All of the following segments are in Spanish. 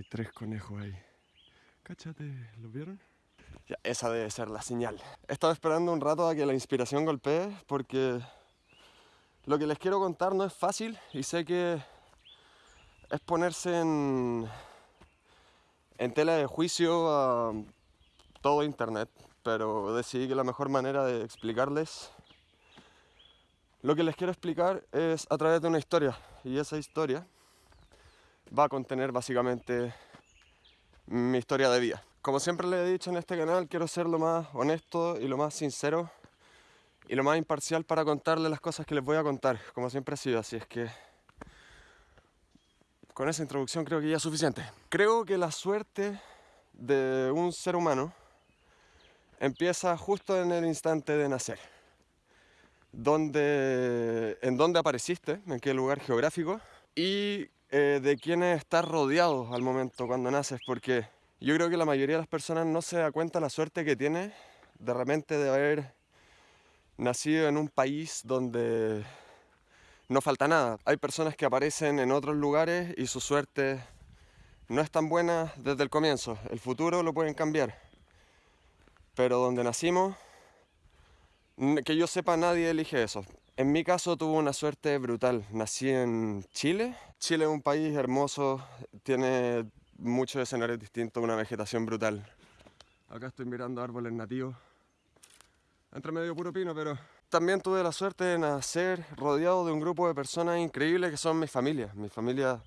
Hay tres conejos ahí. Cáchate, ¿los vieron? Esa debe ser la señal. He estado esperando un rato a que la inspiración golpee porque lo que les quiero contar no es fácil y sé que es ponerse en, en tela de juicio a todo internet, pero decidí que la mejor manera de explicarles lo que les quiero explicar es a través de una historia y esa historia va a contener básicamente mi historia de vida. Como siempre les he dicho en este canal, quiero ser lo más honesto y lo más sincero y lo más imparcial para contarles las cosas que les voy a contar, como siempre ha sido, así es que con esa introducción creo que ya es suficiente. Creo que la suerte de un ser humano empieza justo en el instante de nacer dónde, en dónde apareciste, en qué lugar geográfico y eh, de quiénes estás rodeado al momento cuando naces, porque yo creo que la mayoría de las personas no se da cuenta la suerte que tiene de repente de haber nacido en un país donde no falta nada. Hay personas que aparecen en otros lugares y su suerte no es tan buena desde el comienzo. El futuro lo pueden cambiar. Pero donde nacimos que yo sepa, nadie elige eso. En mi caso tuve una suerte brutal. Nací en Chile. Chile es un país hermoso, tiene muchos escenarios distintos, una vegetación brutal. Acá estoy mirando árboles nativos. Entre medio puro pino, pero también tuve la suerte de nacer rodeado de un grupo de personas increíbles que son mi familia. Mi familia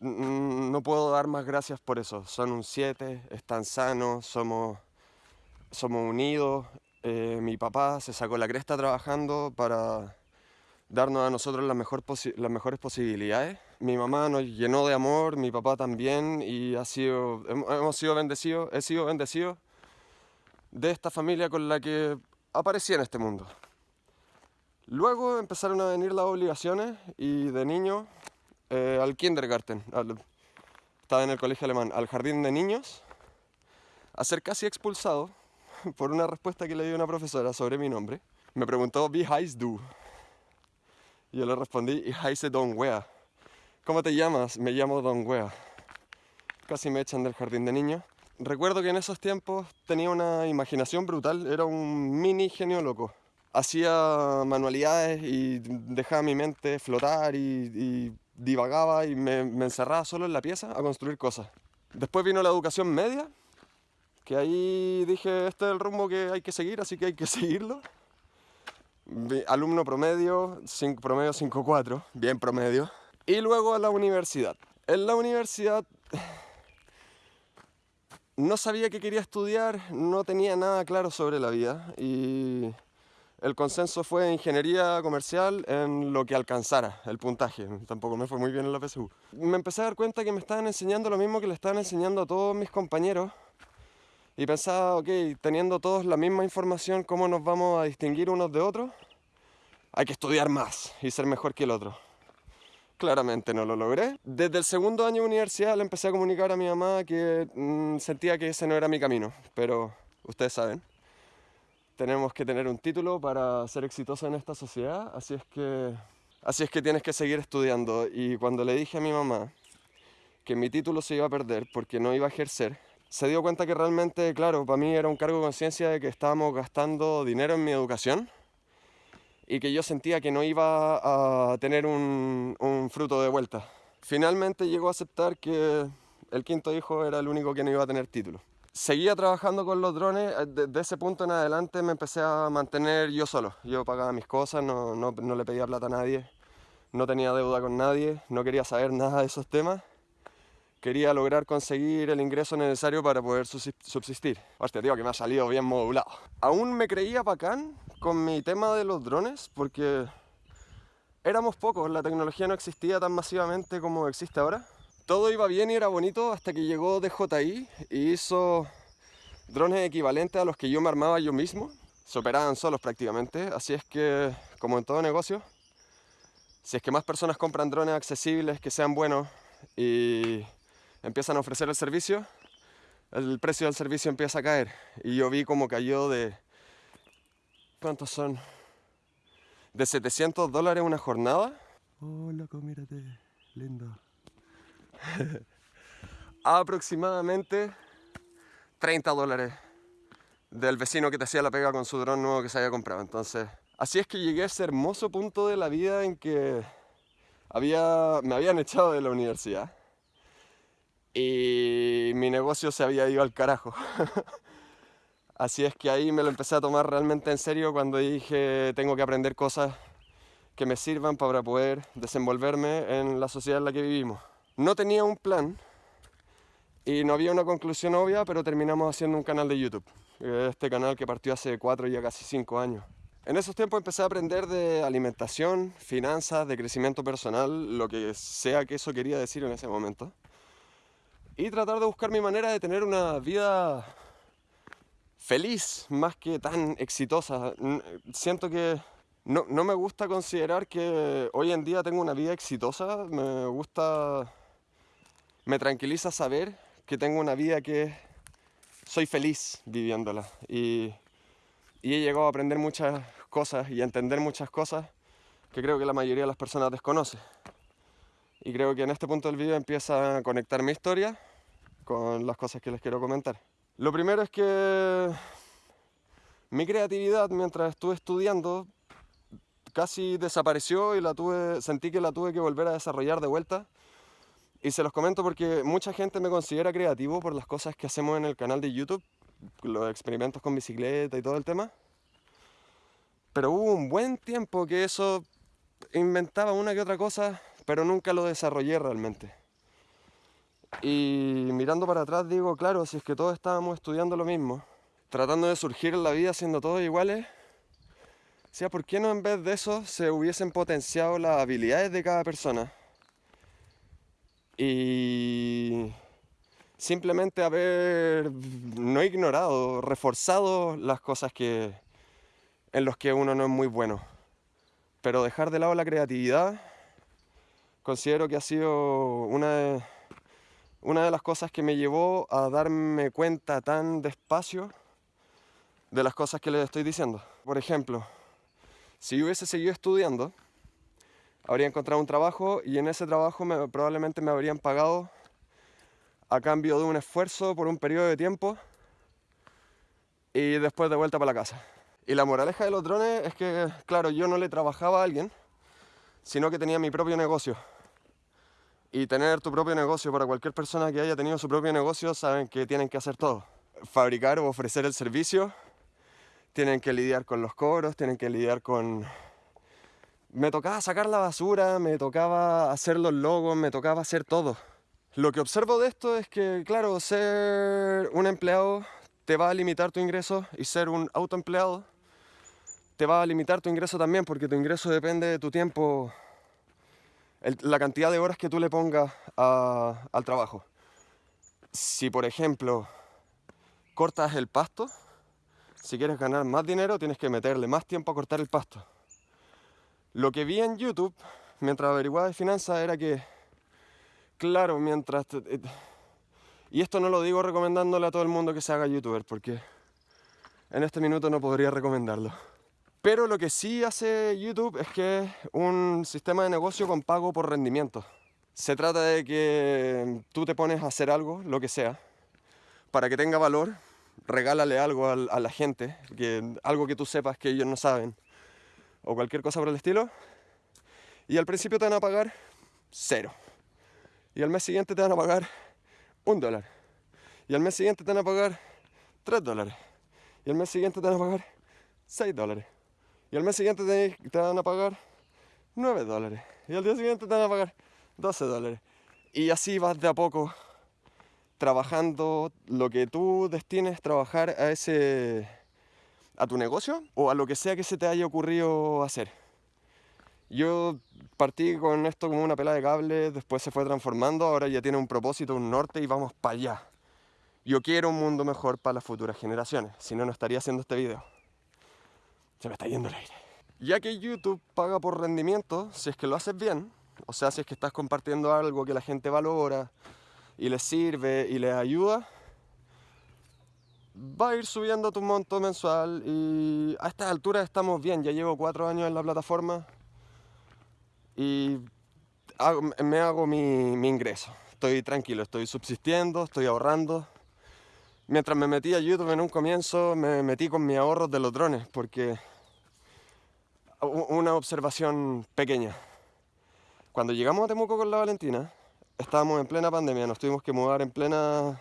no puedo dar más gracias por eso. Son un 7, están sanos, somos, somos unidos, eh, mi papá se sacó la cresta trabajando para darnos a nosotros las, mejores posibilidades. Mi mamá nos llenó de amor, mi papá también, y ha hemos sido bendecidos, he sido bendecido de esta familia con la que aparecí en este mundo. Luego empezaron a venir las obligaciones y de niño eh, al kindergarten, estaba en el colegio alemán, al jardín de niños, a ser casi expulsado por una respuesta que le dio una profesora sobre mi nombre. Me preguntó, ¿Wie heißt du? Yo le respondí, ich heiße Don Wea. ¿Cómo te llamas? Me llamo Don Wea. Casi me echan del jardín de niños. Recuerdo que en esos tiempos tenía una imaginación brutal, era un mini genio loco. Hacía manualidades y dejaba mi mente flotar y, divagaba y me encerraba solo en la pieza a construir cosas. Después vino la educación media, que ahí dije, este es el rumbo que hay que seguir, así que hay que seguirlo. Alumno promedio, promedio 5.4, bien promedio. Y luego a la universidad. En la universidad no sabía qué quería estudiar, no tenía nada claro sobre la vida y el consenso fue ingeniería comercial en lo que alcanzara el puntaje. Tampoco me fue muy bien en la PSU. Me empecé a dar cuenta que me estaban enseñando lo mismo que le estaban enseñando a todos mis compañeros y pensaba, ok, teniendo todos la misma información, ¿cómo nos vamos a distinguir unos de otros? Hay que estudiar más y ser mejor que el otro. Claramente no lo logré. Desde el segundo año de universidad le empecé a comunicar a mi mamá que mm, sentía que ese no era mi camino, pero ustedes saben, tenemos que tener un título para ser exitoso en esta sociedad, así es que, así es que tienes que seguir estudiando. Y cuando le dije a mi mamá que mi título se iba a perder porque no iba a ejercer, se dio cuenta que realmente, claro, para mí era un cargo de conciencia de que estábamos gastando dinero en mi educación y que yo sentía que no iba a tener un, fruto de vuelta. Finalmente llegó a aceptar que el quinto hijo era el único que no iba a tener título. Seguía trabajando con los drones, desde ese punto en adelante me empecé a mantener yo solo. Yo pagaba mis cosas, no, no le pedía plata a nadie, no tenía deuda con nadie, no quería saber nada de esos temas quería lograr conseguir el ingreso necesario para poder subsistir. Hostia, tío, que me ha salido bien modulado. Aún me creía bacán con mi tema de los drones porque éramos pocos, la tecnología no existía tan masivamente como existe ahora. Todo iba bien y era bonito hasta que llegó DJI y hizo drones equivalentes a los que yo me armaba yo mismo. Se operaban solos prácticamente, así es que, como en todo negocio, si es que más personas compran drones accesibles, que sean buenos y empiezan a ofrecer el servicio, el precio del servicio empieza a caer. Y yo vi como cayó de... ¿Cuántos son? De 700 dólares una jornada. Hola, loco, mírate, lindo. aproximadamente 30 dólares del vecino que te hacía la pega con su dron nuevo que se había comprado. Entonces, así es que llegué a ese hermoso punto de la vida en que había, me habían echado de la universidad y mi negocio se había ido al carajo. Así es que ahí me lo empecé a tomar realmente en serio cuando dije tengo que aprender cosas que me sirvan para poder desenvolverme en la sociedad en la que vivimos. No tenía un plan y no había una conclusión obvia, pero terminamos haciendo un canal de YouTube. Este canal que partió hace cuatro, ya casi cinco años. En esos tiempos empecé a aprender de alimentación, finanzas, de crecimiento personal, lo que sea que eso quería decir en ese momento. Y tratar de buscar mi manera de tener una vida feliz más que tan exitosa. Siento que no, no, me gusta considerar que hoy en día tengo una vida exitosa. Me gusta, me tranquiliza saber que tengo una vida que soy feliz viviéndola. Y, y he llegado a aprender muchas cosas y a entender muchas cosas que creo que la mayoría de las personas desconoce. Y creo que en este punto del vídeo empieza a conectar mi historia con las cosas que les quiero comentar. Lo primero es que mi creatividad mientras estuve estudiando casi desapareció y la tuve, sentí que la tuve que volver a desarrollar de vuelta. Y se los comento porque mucha gente me considera creativo por las cosas que hacemos en el canal de YouTube, los experimentos con bicicleta y todo el tema. Pero hubo un buen tiempo que eso inventaba una que otra cosa, pero nunca lo desarrollé realmente. Y mirando para atrás digo, claro, si es que todos estábamos estudiando lo mismo, tratando de surgir en la vida siendo todos iguales, sea, ¿por qué no en vez de eso se hubiesen potenciado las habilidades de cada persona? Y simplemente haber no ignorado, reforzado las cosas que en los que uno no es muy bueno. Pero dejar de lado la creatividad considero que ha sido una de las cosas que me llevó a darme cuenta tan despacio de las cosas que les estoy diciendo. Por ejemplo, si yo hubiese seguido estudiando, habría encontrado un trabajo y en ese trabajo me, probablemente me habrían pagado a cambio de un esfuerzo por un periodo de tiempo y después de vuelta para la casa. Y la moraleja de los drones es que, claro, yo no le trabajaba a alguien, sino que tenía mi propio negocio y tener tu propio negocio, para cualquier persona que haya tenido su propio negocio, saben que tienen que hacer todo. Fabricar o ofrecer el servicio, tienen que lidiar con los cobros, tienen que lidiar con... Me tocaba sacar la basura, me tocaba hacer los logos, me tocaba hacer todo. Lo que observo de esto es que, claro, ser un empleado te va a limitar tu ingreso y ser un autoempleado te va a limitar tu ingreso también porque tu ingreso depende de tu tiempo la cantidad de horas que tú le pongas al trabajo. Si por ejemplo cortas el pasto, si quieres ganar más dinero tienes que meterle más tiempo a cortar el pasto. Lo que vi en YouTube mientras averiguaba de finanzas era que, claro, mientras... Y esto no lo digo recomendándole a todo el mundo que se haga youtuber, porque en este minuto no podría recomendarlo. Pero lo que sí hace YouTube es que es un sistema de negocio con pago por rendimiento. Se trata de que tú te pones a hacer algo, lo que sea, para que tenga valor, regálale algo a, la gente, algo que tú sepas que ellos no saben, o cualquier cosa por el estilo, y al principio te van a pagar cero. Y al mes siguiente te van a pagar un dólar. Y al mes siguiente te van a pagar tres dólares. Y al mes siguiente te van a pagar seis dólares. Y al mes siguiente te, van a pagar 9 dólares. Y al día siguiente te van a pagar 12 dólares. Y así vas de a poco trabajando lo que tú destines trabajar a ese a tu negocio o a lo que sea que se te haya ocurrido hacer. Yo partí con esto como una pela de cable, después se fue transformando, ahora ya tiene un propósito, un norte y vamos para allá. Yo quiero un mundo mejor para las futuras generaciones, si no, no estaría haciendo este video. Se me está yendo el aire. Ya que YouTube paga por rendimiento, si es que lo haces bien, o sea, si es que estás compartiendo algo que la gente valora y les sirve y les ayuda, va a ir subiendo tu monto mensual y a estas alturas estamos bien, ya llevo cuatro años en la plataforma y me hago mi, mi ingreso. estoy tranquilo, estoy subsistiendo, estoy ahorrando. Mientras me metí a YouTube en un comienzo, me metí con mis ahorros de los drones, porque una observación pequeña. Cuando llegamos a Temuco con la Valentina, estábamos en plena pandemia, nos tuvimos que mudar en plena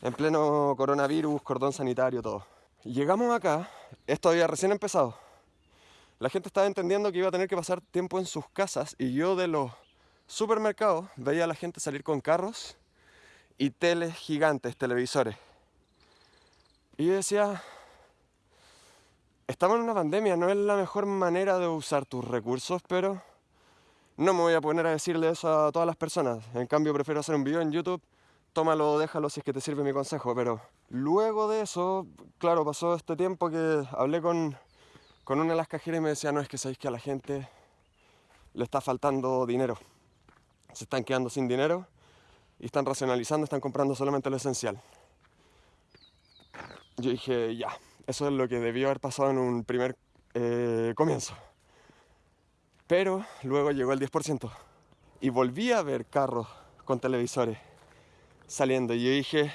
en pleno coronavirus, cordón sanitario, todo. Llegamos acá, esto había recién empezado. La gente estaba entendiendo que iba a tener que pasar tiempo en sus casas y yo de los supermercados veía a la gente salir con carros y teles gigantes, televisores. Y yo decía, estamos en una pandemia, no es la mejor manera de usar tus recursos, pero no me voy a poner a decirle eso a todas las personas. En cambio, prefiero hacer un video en YouTube tómalo, déjalo si es que te sirve mi consejo. Pero luego de eso, claro, pasó este tiempo que hablé con, con una de las cajeras y me decía, no, es que sabéis que a la gente le está faltando dinero. Se están quedando sin dinero y están racionalizando, están comprando solamente lo esencial. Yo dije, ya, eso es lo que debió haber pasado en un primer eh, comienzo. Pero luego llegó el 10% y volví a ver carros con televisores saliendo. Y yo dije,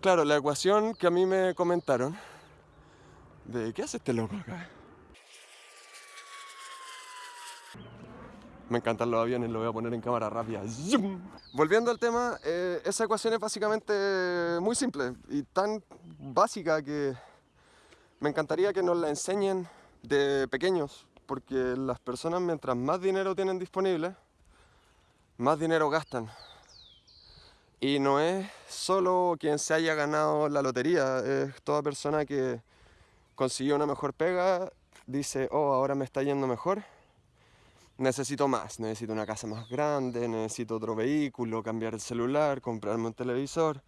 claro, la ecuación que a mí me comentaron, de ¿qué hace este loco acá? Me encantan los aviones, lo voy a poner en cámara rápida. Volviendo al tema, eh, esa ecuación es básicamente muy simple y tan básica que me encantaría que nos la enseñen de pequeños, porque las personas mientras más dinero tienen disponible, más dinero gastan. Y no es solo quien se haya ganado la lotería, es toda persona que consiguió una mejor pega, dice, oh, ahora me está yendo mejor, necesito más, necesito una casa más grande, necesito otro vehículo, cambiar el celular, comprarme un televisor.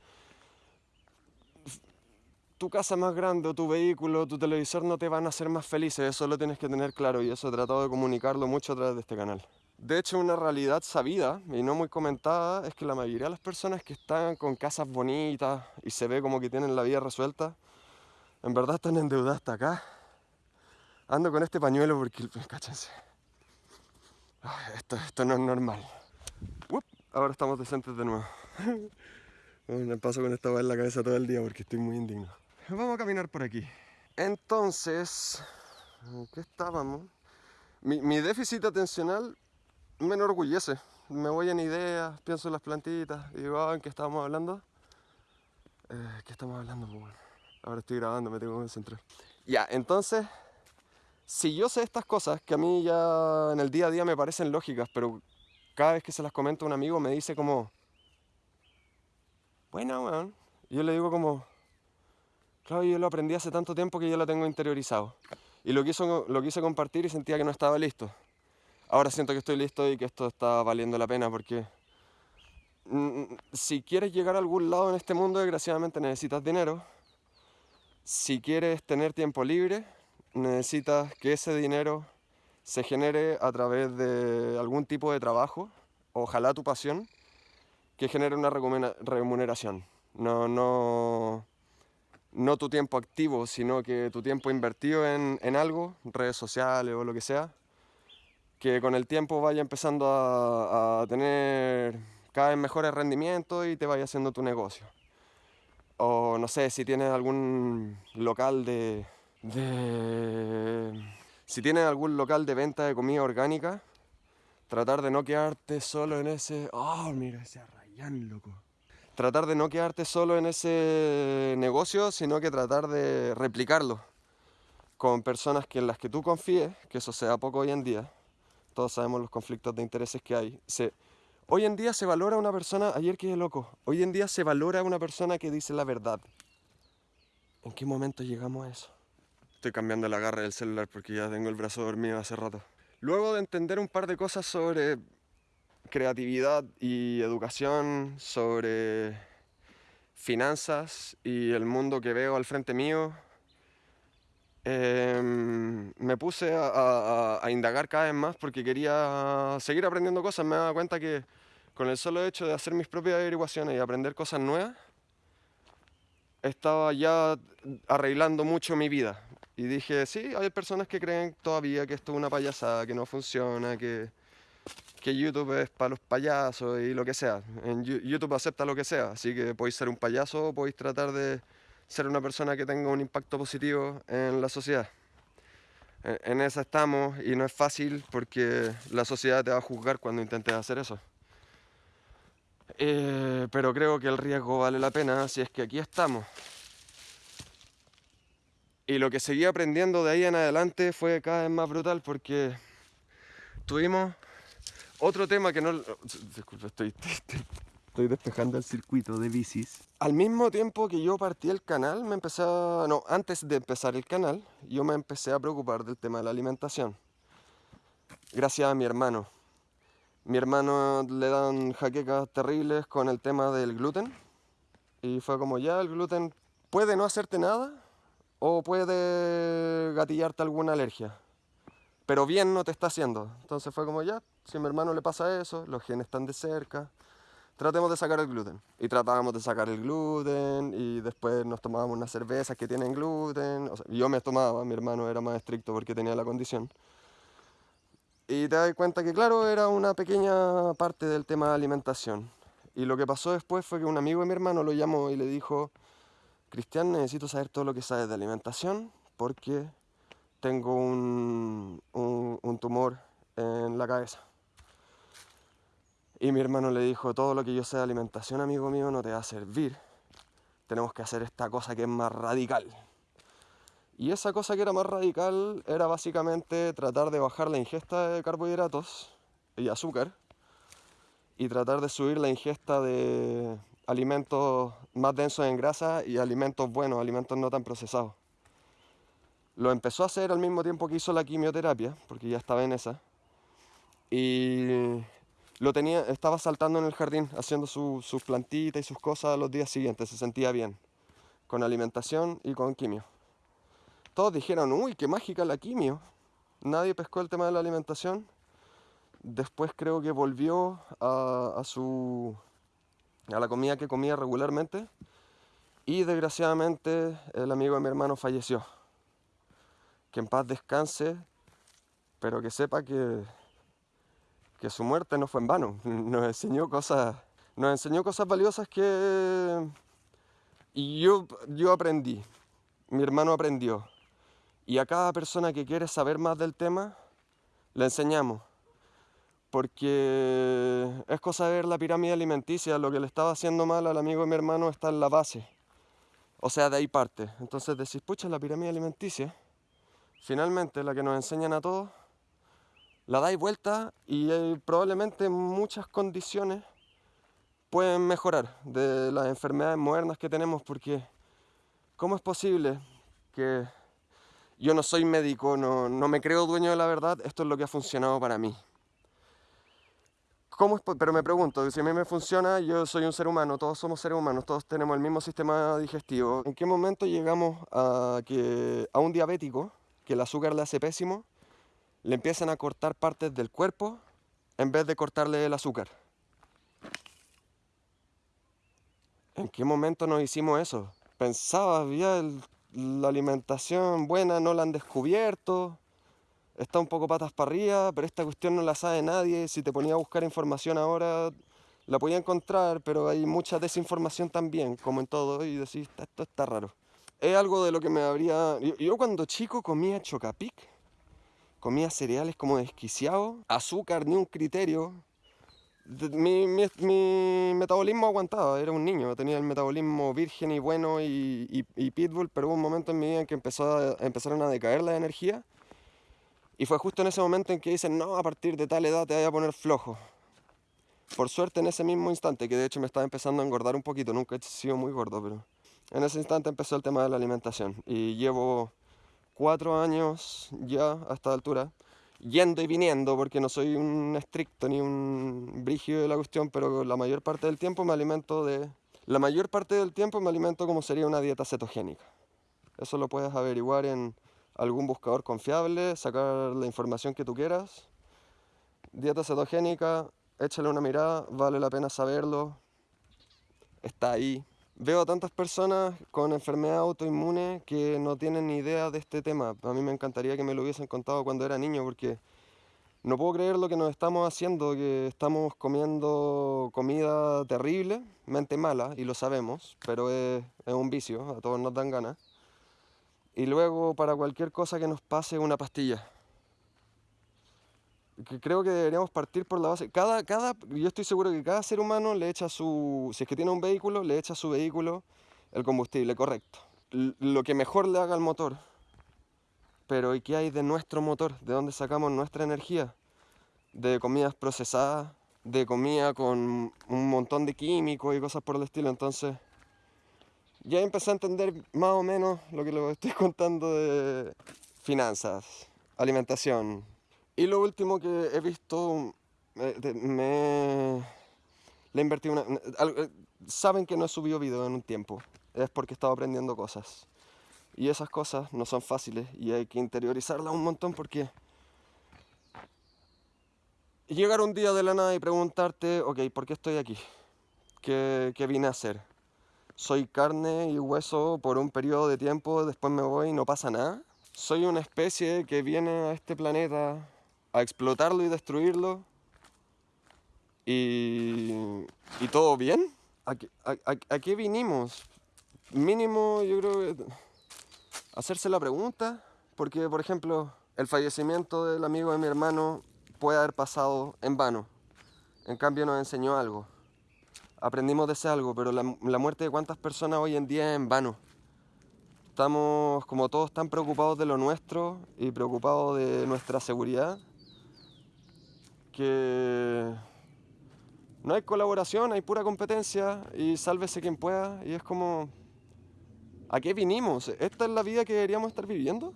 Tu casa más grande tu vehículo, tu televisor no te van a hacer más felices, eso lo tienes que tener claro y eso he tratado de comunicarlo mucho a través de este canal. De hecho, una realidad sabida y no muy comentada es que la mayoría de las personas que están con casas bonitas y se ve como que tienen la vida resuelta, en verdad están endeudadas hasta acá. Ando con este pañuelo porque, cáchense, esto, esto no es normal. ahora estamos decentes de nuevo. me paso con esta en la cabeza todo el día porque estoy muy indigno. Vamos a caminar por aquí. Entonces, ¿qué estábamos? Mi, mi déficit atencional me enorgullece. Me voy en ideas, pienso en las plantitas, y digo, ah, ¿en qué estábamos hablando? Eh, ¿Qué estamos hablando? Pues ahora estoy grabando, me tengo que concentrar. Ya, entonces, si yo sé estas cosas, que a mí ya en el día a día me parecen lógicas, pero cada vez que se las comento a un amigo me dice como, bueno, weón. Yo le digo como, claro, yo lo aprendí hace tanto tiempo que ya lo tengo interiorizado. Y lo lo quise compartir y sentía que no estaba listo ahora siento que estoy listo y que esto está valiendo la pena porque mm, si quieres llegar a algún lado en este mundo, desgraciadamente necesitas dinero. Si quieres tener tiempo libre, necesitas que ese dinero se genere a través de algún tipo de trabajo, ojalá tu pasión, que genere una remuneración. No, no, no tu tiempo activo, sino que tu tiempo invertido en, en algo, redes sociales o lo que sea, que con el tiempo vaya empezando a, tener cada vez mejores rendimientos y te vaya haciendo tu negocio. O no sé, si tienes algún local de, si tienes algún local de venta de comida orgánica, tratar de no quedarte solo en ese... ¡Oh, mira ese arrayán, loco! Tratar de no quedarte solo en ese negocio, sino que tratar de replicarlo con personas que en las que tú confíes, que eso sea poco hoy en día, todos sabemos los conflictos de intereses que hay. Se, hoy en día se valora una persona, ayer quedé loco, hoy en día se valora una persona que dice la verdad. ¿En qué momento llegamos a eso? Estoy cambiando el agarre del celular porque ya tengo el brazo dormido hace rato. Luego de entender un par de cosas sobre creatividad y educación, sobre finanzas y el mundo que veo al frente mío, Em, me puse a, indagar cada vez más porque quería seguir aprendiendo cosas. Me daba cuenta que con el solo hecho de hacer mis propias averiguaciones y aprender cosas nuevas, estaba ya arreglando mucho mi vida. Y dije, sí, hay personas que creen todavía que esto es una payasada, que no funciona, que, que YouTube es para los payasos y lo que sea. En YouTube acepta lo que sea, así que podéis ser un payaso podéis tratar de ser una persona que tenga un impacto positivo en la sociedad. En esa estamos y no es fácil porque la sociedad te va a juzgar cuando intentes hacer eso. Eh, pero creo que el riesgo vale la pena si es que aquí estamos. Y lo que seguí aprendiendo de ahí en adelante fue cada vez más brutal porque tuvimos otro tema que no... Disculpe, estoy, estoy despejando el circuito de bicis. Al mismo tiempo que yo partí el canal, me empecé. No, antes de empezar el canal, yo me empecé a preocupar del tema de la alimentación. Gracias a mi hermano. Mi hermano le dan jaquecas terribles con el tema del gluten. Y fue como, ya, el gluten puede no hacerte nada o puede gatillarte alguna alergia. Pero bien no te está haciendo. Entonces fue como, ya, si a mi hermano le pasa eso, los genes están de cerca, tratemos de sacar el gluten. Y tratábamos de sacar el gluten y después nos tomábamos unas cervezas que tienen gluten. yo me tomaba, mi hermano era más estricto porque tenía la condición. Y te das cuenta que claro, era una pequeña parte del tema de alimentación. Y lo que pasó después fue que un amigo de mi hermano lo llamó y le dijo, Cristian, necesito saber todo lo que sabes de alimentación porque tengo un, un tumor en la cabeza. Y mi hermano le dijo, todo lo que yo sé de alimentación, amigo mío, no te va a servir. Tenemos que hacer esta cosa que es más radical. Y esa cosa que era más radical era básicamente tratar de bajar la ingesta de carbohidratos y azúcar y tratar de subir la ingesta de alimentos más densos en grasa y alimentos buenos, alimentos no tan procesados. Lo empezó a hacer al mismo tiempo que hizo la quimioterapia, porque ya estaba en esa. Y lo tenía, estaba saltando en el jardín, haciendo sus plantitas y sus cosas los días siguientes, se sentía bien, con alimentación y con quimio. Todos dijeron, uy, qué mágica la quimio. Nadie pescó el tema de la alimentación. Después creo que volvió a, a su a la comida que comía regularmente y desgraciadamente el amigo de mi hermano falleció. Que en paz descanse, pero que sepa que que su muerte no fue en vano, nos enseñó cosas, nos enseñó cosas valiosas que y yo, yo aprendí, mi hermano aprendió. Y a cada persona que quiere saber más del tema, le enseñamos. Porque es cosa de ver la pirámide alimenticia, lo que le estaba haciendo mal al amigo de mi hermano está en la base. O sea, de ahí parte. Entonces decís, pucha, la pirámide alimenticia, finalmente la que nos enseñan a todos, la dais vuelta y probablemente muchas condiciones pueden mejorar de las enfermedades modernas que tenemos porque ¿cómo es posible que yo no soy médico, no, no me creo dueño de la verdad, esto es lo que ha funcionado para mí? ¿Cómo pero me pregunto, si a mí me funciona, yo soy un ser humano, todos somos seres humanos, todos tenemos el mismo sistema digestivo. ¿En qué momento llegamos a, que, a un diabético, que el azúcar le hace pésimo, le empiezan a cortar partes del cuerpo en vez de cortarle el azúcar. ¿En qué momento nos hicimos eso? Pensaba, había la alimentación buena, no la han descubierto, está un poco patas para arriba, pero esta cuestión no la sabe nadie. Si te ponía a buscar información ahora, la podía encontrar, pero hay mucha desinformación también, como en todo, y decís, esto está raro. Es algo de lo que me habría... Yo, cuando chico comía chocapic, comía cereales como desquiciado, azúcar ni un criterio. Mi, metabolismo aguantaba, era un niño, tenía el metabolismo virgen y bueno y, pitbull, pero hubo un momento en mi vida en que empezó empezaron a decaer la energía y fue justo en ese momento en que dicen, no, a partir de tal edad te voy a poner flojo. Por suerte en ese mismo instante, que de hecho me estaba empezando a engordar un poquito, nunca he sido muy gordo, pero en ese instante empezó el tema de la alimentación y llevo cuatro años ya a esta altura, yendo y viniendo, porque no soy un estricto ni un brígido de la cuestión, pero la mayor parte del tiempo me alimento de... La mayor parte del tiempo me alimento como sería una dieta cetogénica. Eso lo puedes averiguar en algún buscador confiable, sacar la información que tú quieras. Dieta cetogénica, échale una mirada, vale la pena saberlo. Está ahí, Veo a tantas personas con enfermedad autoinmune que no tienen ni idea de este tema. A mí me encantaría que me lo hubiesen contado cuando era niño porque No puedo creer lo que nos estamos haciendo, que estamos comiendo comida terrible, mente mala, y lo sabemos, pero es, es un vicio, a todos nos dan ganas. Y luego para cualquier cosa que nos pase una pastilla. Creo que deberíamos partir por la base. Cada, cada, yo estoy seguro que cada ser humano le echa su, si es que tiene un vehículo, le echa a su vehículo el combustible, correcto. Lo que mejor le haga al motor. Pero ¿y qué hay de nuestro motor? ¿De dónde sacamos nuestra energía? De comidas procesadas, de comida con un montón de químicos y cosas por el estilo. Entonces, ya empecé a entender más o menos lo que les estoy contando de finanzas, alimentación. Y lo último que he visto, de- me le he invertido una... eh, Saben que no he subido video en un tiempo, es porque he estado aprendiendo cosas. Y esas cosas no son fáciles y hay que interiorizarlas un montón porque llegar un día de la nada y preguntarte, ok, ¿por qué estoy aquí? ¿Qué, qué vine a hacer? Soy carne y hueso por un periodo de tiempo, después me voy y no pasa nada. Soy una especie que viene a este planeta a explotarlo y destruirlo. Y, y todo bien. ¿A a- a- a qué vinimos? Mínimo, yo creo que hacerse la pregunta, porque por ejemplo, el fallecimiento del amigo de mi hermano puede haber pasado en vano. En cambio nos enseñó algo. Aprendimos de ese algo, pero la, muerte de cuántas personas hoy en día es en vano. Estamos como todos tan preocupados de lo nuestro y preocupados de nuestra seguridad que no hay colaboración, hay pura competencia y sálvese quien pueda y es como ¿A qué vinimos? ¿Esta es la vida que deberíamos estar viviendo?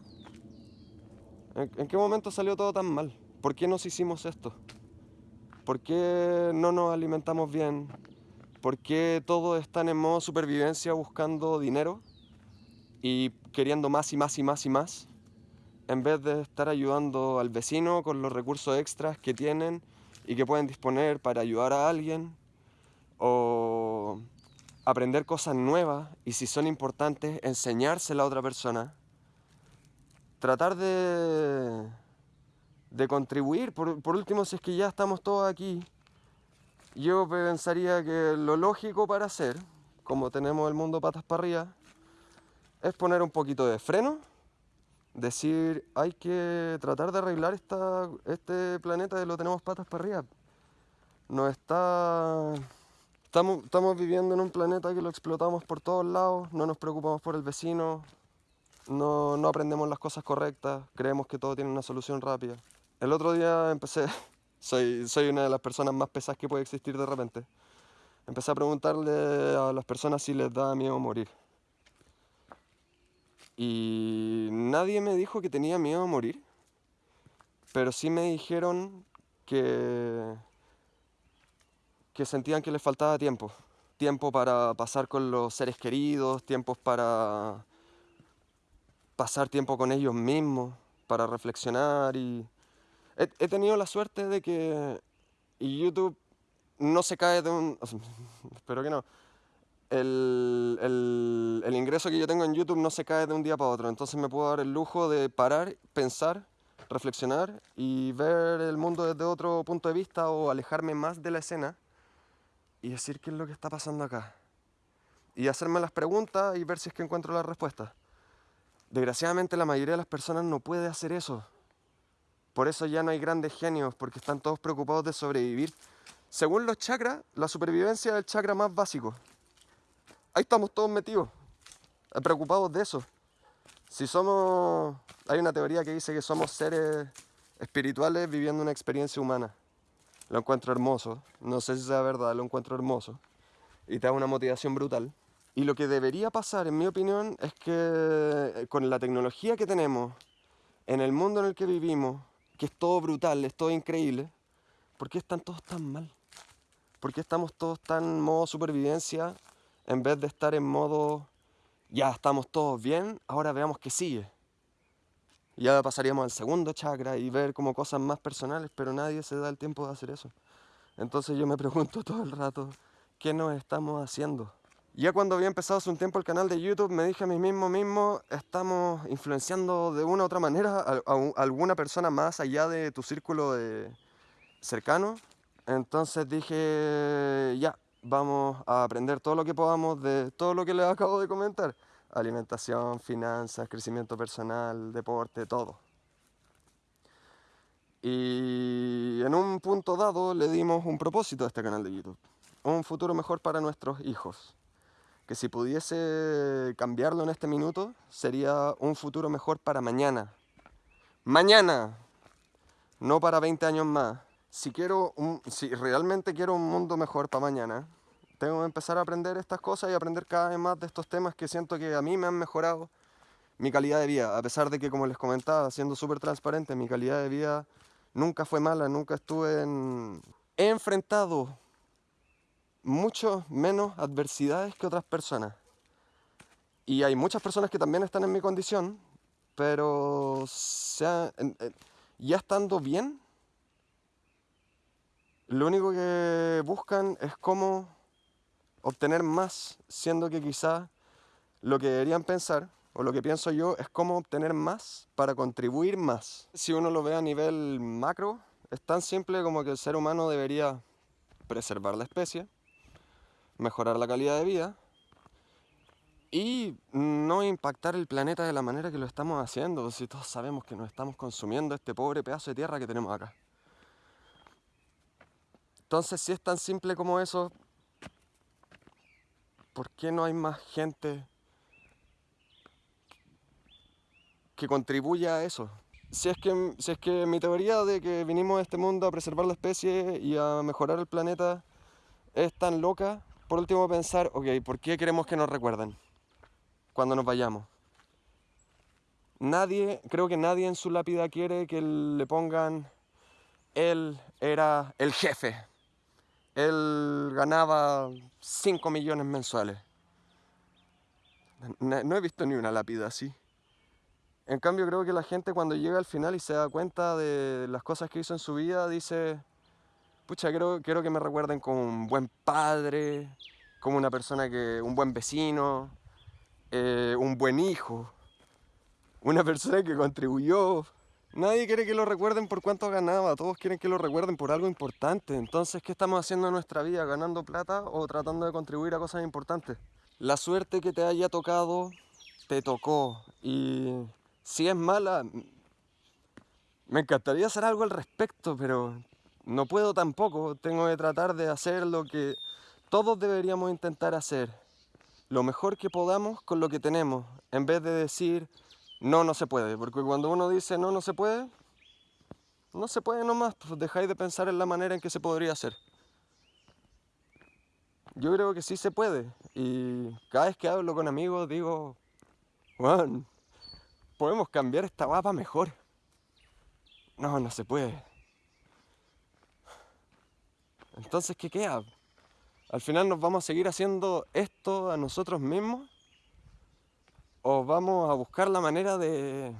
¿En, en qué momento salió todo tan mal? ¿Por qué nos hicimos esto? ¿Por qué no nos alimentamos bien? ¿Por qué todos están en modo supervivencia buscando dinero y queriendo más y más y más y más? En vez de estar ayudando al vecino con los recursos extras que tienen y que pueden disponer para ayudar a alguien o aprender cosas nuevas y si son importantes, enseñársela a otra persona. Tratar de, de contribuir, por, por último, si es que ya estamos todos aquí, yo pensaría que lo lógico para hacer, como tenemos el mundo patas para arriba, es poner un poquito de freno, decir, hay que tratar de arreglar este planeta que lo tenemos patas para arriba. No está... Estamos, estamos viviendo en un planeta que lo explotamos por todos lados, no nos preocupamos por el vecino, no, no aprendemos las cosas correctas, creemos que todo tiene una solución rápida. El otro día empecé, soy, soy una de las personas más pesadas que puede existir de repente, empecé a preguntarle a las personas si les da miedo morir. Y nadie me dijo que tenía miedo a morir, pero sí me dijeron que que sentían que les faltaba tiempo. Tiempo para pasar con los seres queridos, tiempos para pasar tiempo con ellos mismos, para reflexionar y... He, he tenido la suerte de que YouTube no se cae de un... espero que no. El, el- el ingreso que yo tengo en YouTube no se cae de un día para otro, entonces me puedo dar el lujo de parar, pensar, reflexionar y ver el mundo desde otro punto de vista o alejarme más de la escena y decir qué es lo que está pasando acá. Y hacerme las preguntas y ver si es que encuentro las respuestas. Desgraciadamente la mayoría de las personas no puede hacer eso. Por eso ya no hay grandes genios, porque están todos preocupados de sobrevivir. Según los chakras, la supervivencia es el chakra más básico. Ahí estamos todos metidos, preocupados de eso. Si somos... Hay una teoría que dice que somos seres espirituales viviendo una experiencia humana. Lo encuentro hermoso. No sé si sea verdad, lo encuentro hermoso. Y te da una motivación brutal. Y lo que debería pasar, en mi opinión, es que eh, con la tecnología que tenemos, en el mundo en el que vivimos, que es todo brutal, es todo increíble, ¿por qué están todos tan mal? ¿Por qué estamos todos tan en modo supervivencia en vez de estar en modo ya estamos todos bien, ahora veamos qué sigue? Ya pasaríamos al segundo chakra y ver como cosas más personales, pero nadie se da el tiempo de hacer eso. Entonces yo me pregunto todo el rato, ¿qué nos estamos haciendo? Ya cuando había empezado hace un tiempo el canal de YouTube, me dije a mí mismo mismo, estamos influenciando de una u otra manera a, alguna persona más allá de tu círculo de cercano. Entonces dije, ya, vamos a aprender todo lo que podamos de todo lo que les acabo de comentar. Alimentación, finanzas, crecimiento personal, deporte, todo. Y en un punto dado le dimos un propósito a este canal de YouTube. Un futuro mejor para nuestros hijos que si pudiese cambiarlo en este minuto, sería un futuro mejor para mañana. Mañana, no para 20 años más. Si, quiero si realmente quiero un mundo mejor para mañana, tengo que empezar a aprender estas cosas y aprender cada vez más de estos temas que siento que a mí me han mejorado mi calidad de vida. A pesar de que, como les comentaba, siendo súper transparente, mi calidad de vida nunca fue mala, nunca estuve en... He enfrentado mucho menos adversidades que otras personas. Y hay muchas personas que también están en mi condición, pero ya estando bien, lo único que buscan es cómo obtener más, siendo que quizá lo que deberían pensar, o lo que pienso yo, es cómo obtener más para contribuir más. Si uno lo ve a nivel macro, es tan simple como que el ser humano debería preservar la especie, mejorar la calidad de vida y no impactar el planeta de la manera que lo estamos haciendo, si todos sabemos que nos estamos consumiendo este pobre pedazo de tierra que tenemos acá. Entonces, si es tan simple como eso, ¿por qué no hay más gente que contribuya a eso? Si es, que, si es que mi teoría de que vinimos a este mundo a preservar la especie y a mejorar el planeta es tan loca, por último pensar, ok, ¿por qué queremos que nos recuerden cuando nos vayamos? Nadie, creo que nadie en su lápida quiere que le pongan, él era el jefe, él ganaba 5 millones mensuales. No he visto ni una lápida así. En cambio creo que la gente cuando llega al final y se da cuenta de las cosas que hizo en su vida, dice, pucha, quiero, que me recuerden como un buen padre, como una persona que, un buen vecino, eh, un buen hijo, una persona que contribuyó. Nadie quiere que lo recuerden por cuánto ganaba, todos quieren que lo recuerden por algo importante. Entonces, ¿qué estamos haciendo en nuestra vida? ¿Ganando plata o tratando de contribuir a cosas importantes? La suerte que te haya tocado, te tocó. Y si es mala, me encantaría hacer algo al respecto, pero no puedo tampoco, tengo que tratar de hacer lo que todos deberíamos intentar hacer, lo mejor que podamos con lo que tenemos, en vez de decir no, no se puede, porque cuando uno dice no, no se puede, no se puede nomás, pues dejáis de pensar en la manera en que se podría hacer. Yo creo que sí se puede, y cada vez que hablo con amigos digo, bueno, podemos cambiar esta guapa mejor. No, no se puede. Entonces, ¿qué queda? Al final nos vamos a seguir haciendo esto a nosotros mismos o vamos a buscar la manera de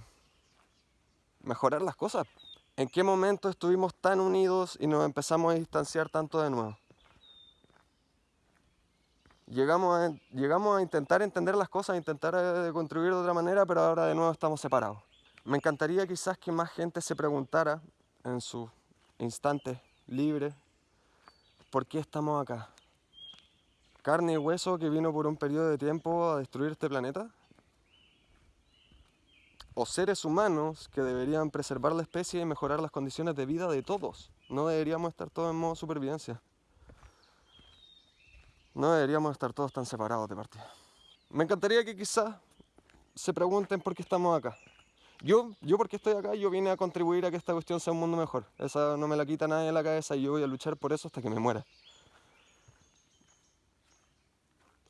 mejorar las cosas. ¿En qué momento estuvimos tan unidos y nos empezamos a distanciar tanto de nuevo? Llegamos a, intentar entender las cosas, a intentar eh, contribuir de otra manera, pero ahora de nuevo estamos separados. Me encantaría quizás que más gente se preguntara en sus instantes libres ¿Por qué estamos acá? ¿Carne y hueso que vino por un periodo de tiempo a destruir este planeta? ¿O seres humanos que deberían preservar la especie y mejorar las condiciones de vida de todos? No deberíamos estar todos en modo supervivencia. No deberíamos estar todos tan separados de partida. Me encantaría que quizás se pregunten por qué estamos acá. Yo, yo porque estoy acá, yo vine a contribuir a que esta cuestión sea un mundo mejor. Esa no me la quita nadie de la cabeza y yo voy a luchar por eso hasta que me muera.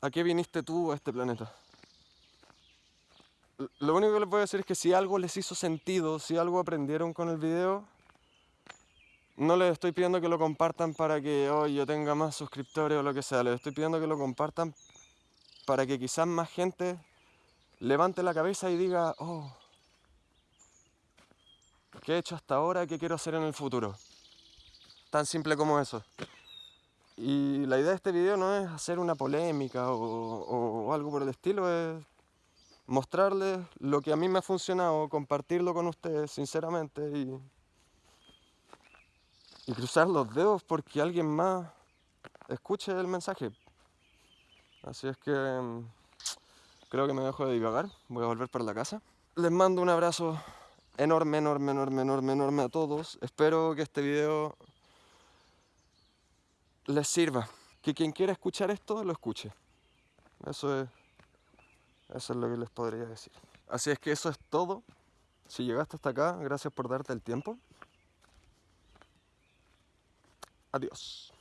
¿A qué viniste tú a este planeta? Lo único que les voy a decir es que si algo les hizo sentido, si algo aprendieron con el video, no les estoy pidiendo que lo compartan para que hoy yo tenga más suscriptores o lo que sea. Les estoy pidiendo que lo compartan para que quizás más gente levante la cabeza y diga, oh, ¿Qué he hecho hasta ahora? ¿Qué quiero hacer en el futuro? Tan simple como eso. Y la idea de este video no es hacer una polémica o, algo por el estilo, es mostrarles lo que a mí me ha funcionado, compartirlo con ustedes sinceramente y, y cruzar los dedos porque alguien más escuche el mensaje. Así es que mm, creo que me dejo de divagar, voy a volver para la casa. Les mando un abrazo enorme, enorme, enorme, enorme, enorme a todos. Espero que este video les sirva. Que quien quiera escuchar esto, lo escuche. Eso es, eso es lo que les podría decir. Así es que eso es todo. Si llegaste hasta acá, gracias por darte el tiempo. Adiós.